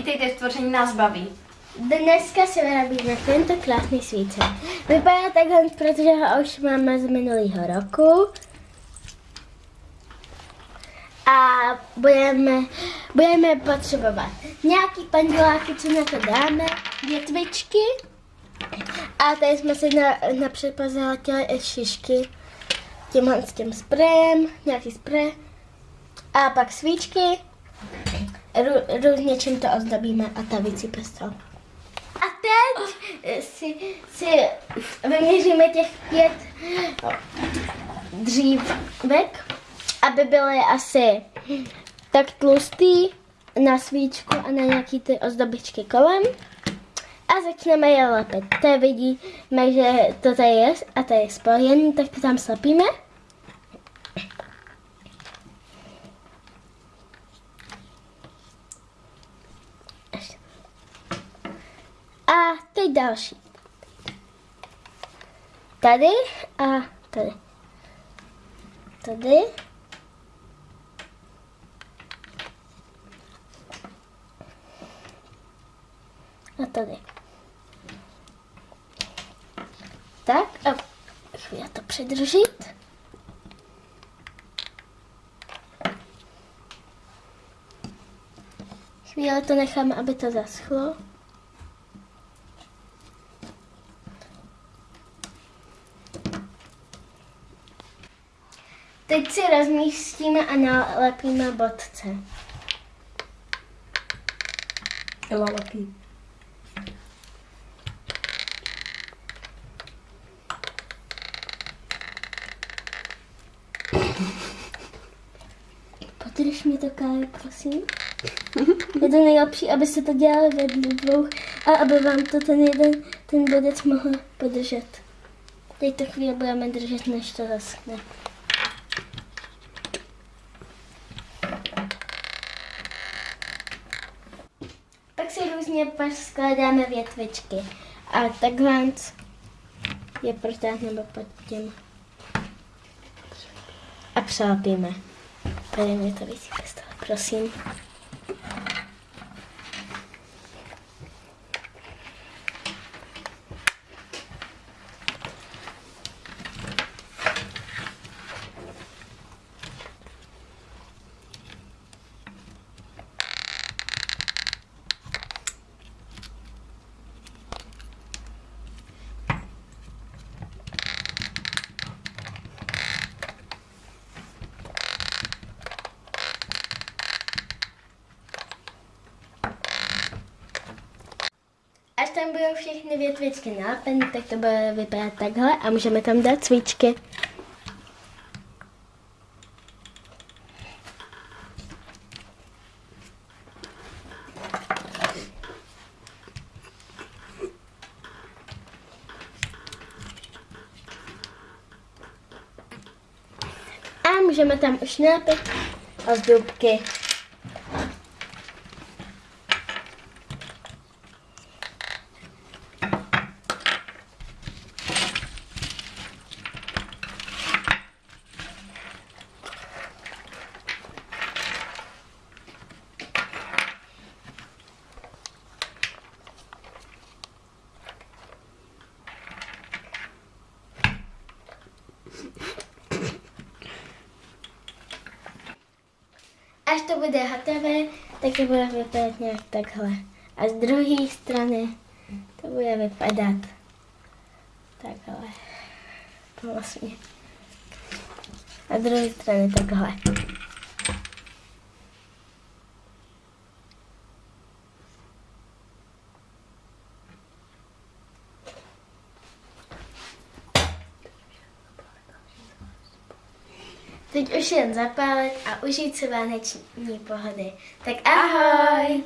Vítejte v tvoření nás baví. Dneska si vyrobíme tento krásný svícen. Vypadá takhle, protože ho už máme z minulého roku. A budeme, budeme potřebovat nějaký pandeláky, co na to dáme, větvičky. A tady jsme si na, napřed pozahlatili šišky tímhle s tím sprejem, nějaký sprej. A pak svíčky, různě čím to ozdobíme a ta z toho. A teď si, si vyměříme těch pět dřívek, aby byly asi tak tlustý na svíčku a na nějaký ty ozdobičky kolem. A začneme je lepit. To vidíme, že to tady je a to je spojený, tak to tam slepíme. A teď další. Tady a tady. Tady. A tady. Tak a chvíli to předržit. Chvíli to necháme, aby to zaschlo. Teď si rozmístíme a nalepíme bodce. Ela lepí. Podrž mi to, Kájo, prosím. Je to nejlepší, aby se to dělalo ve dvou a aby vám to ten jeden, ten bodec mohl podržet. Teď to chvíli budeme držet, než to zaschne. Pak si různě skládáme větvičky. A takhle je protáhneme pod tím. A přelepíme. Tady mi to toho, prosím. Až tam budou všechny větvičky nalepeny, tak to bude vypadat takhle a můžeme tam dát svíčky. A můžeme tam už nalepit ozdobky. Až to bude hotové, tak to bude vypadat nějak takhle. A z druhé strany to bude vypadat takhle. Vlastně. A z druhé strany takhle. Teď už jen zapálit a užít si vánoční pohody. Tak ahoj!